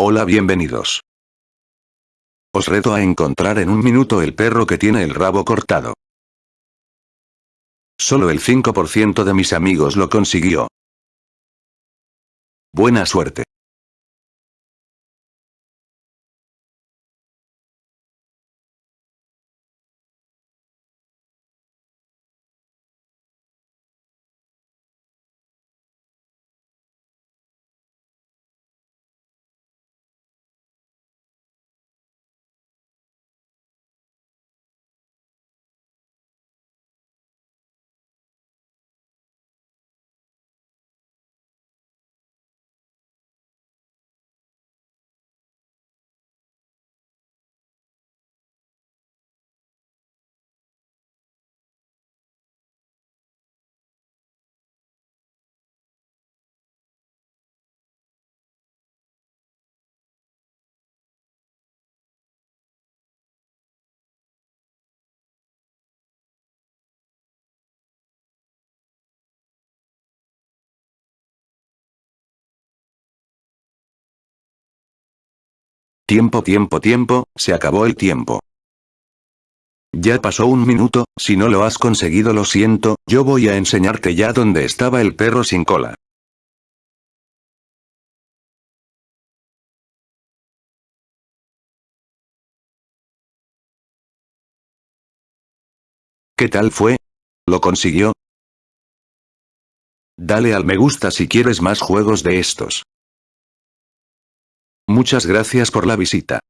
Hola bienvenidos. Os reto a encontrar en un minuto el perro que tiene el rabo cortado. Solo el 5% de mis amigos lo consiguió. Buena suerte. Tiempo tiempo tiempo, se acabó el tiempo. Ya pasó un minuto, si no lo has conseguido lo siento, yo voy a enseñarte ya dónde estaba el perro sin cola. ¿Qué tal fue? ¿Lo consiguió? Dale al me gusta si quieres más juegos de estos. Muchas gracias por la visita.